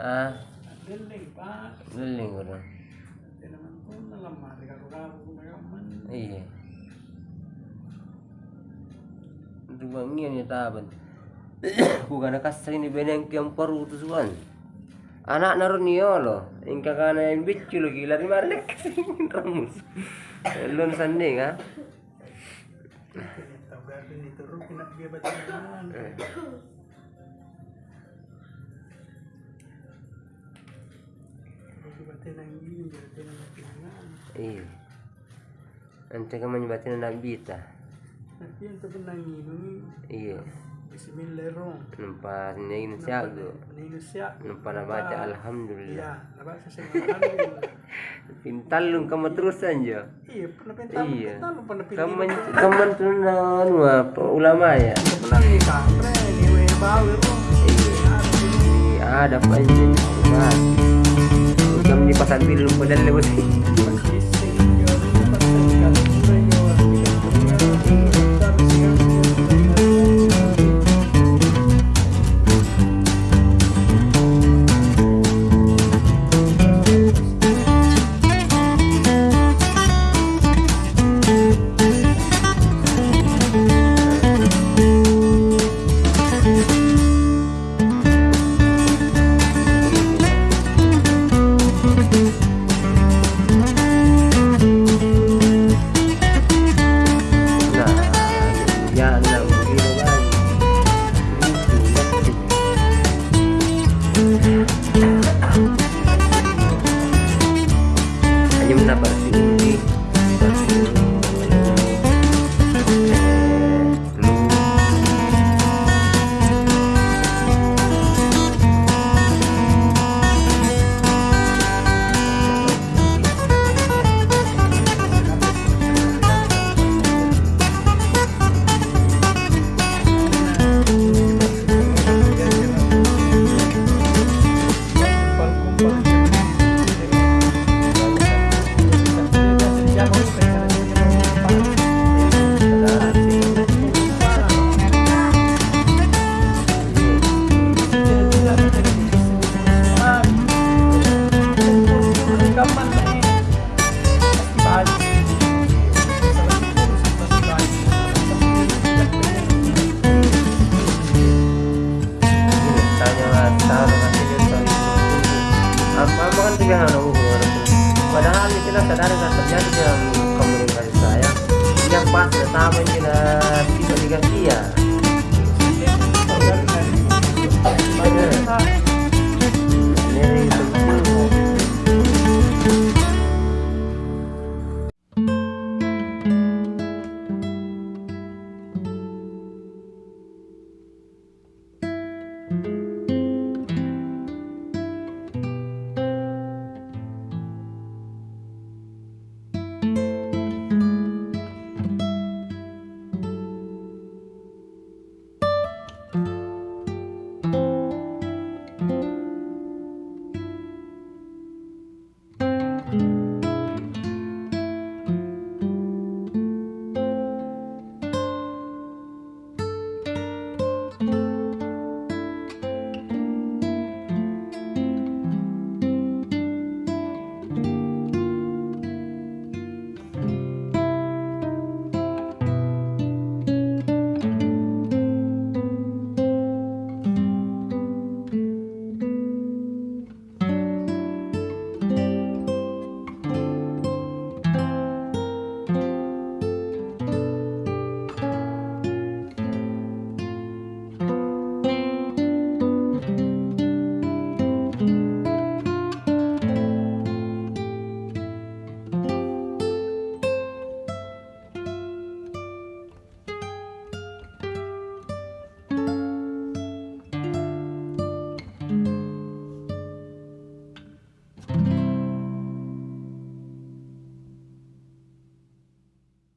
ah leling ko na iya Dugang niya niya taban. Bukan na kasay ni Beneng kiyang parutusuan. Anak na ron niyo lo. Ingka ka na yung bitcho lo gila ni Marlek. Ramos. Lon sanding ha. tahu berarti itu ruh nak dia baca Iya. Ante ka man yung batin na nabita. nanti yang tu nang ini Iya. Bismillahirrahmanirrahim Nampa niya yung siyago. Indonesia Nampa na baca alhamdulillah. iya nabak saya alhamdulillah Pintalong ka matrusan jo. iya pernah pental Iya. pental pernah pilih Kaman kaman tu na ano ah, pa- ulama ya. pernah nih kamre nih we bawa oh Iya, ada pa di pasar bilu padahal lewat dalam komunikasi saya. Yang pas ya tahu ini kita tiga tiga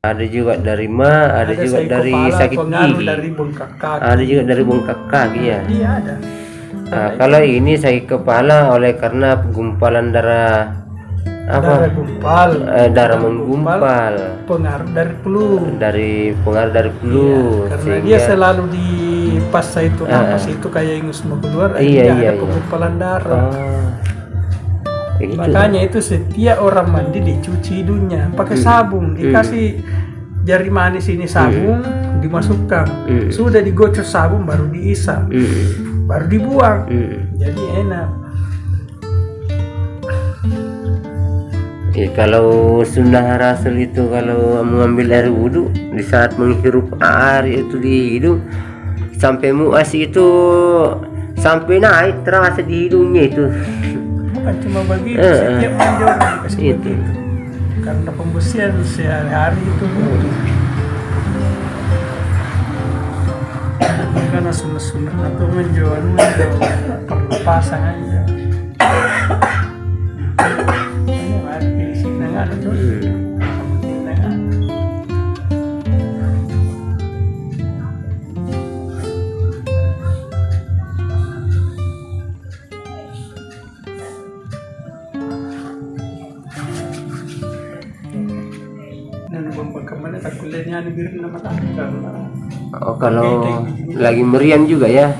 Ada juga dari ma, ada, juga dari sakit gigi. dari bengkak kaki Ada juga dari bengkak kaki ya. iya ada Nah, kalau ini sakit kepala oleh karena gumpalan darah darah gumpal eh, darah menggumpal pengaruh dari flu dari pengaruh dari flu karena sehingga dia selalu di pas itu napas itu kayak ingus mau keluar Ah. Iya, iya, ada iya. penggumpalan darah oh Gitu. makanya itu setiap orang mandi dicuci hidungnya pakai Hmm. sabun dikasih jari manis ini sabun dimasukkan Hmm. sudah digocok sabun baru diisap Mm, baru dibuang mm. jadi enak Ya, kalau sunnah rasul itu kalau mengambil air wudhu di saat menghirup air itu di hidung sampai muas itu sampai naik terasa di hidungnya itu bukan cuma begitu Eh, setiap orang dikasih Itu. begitu karena pembersihan sehari-hari itu. Karena sunat-sunat atau menjual menjual perlu pasang aja ini pilih sini nggak ada tuh ke mana tak kuliahnya ada biru nama tak oh kalau lagi meriang juga ya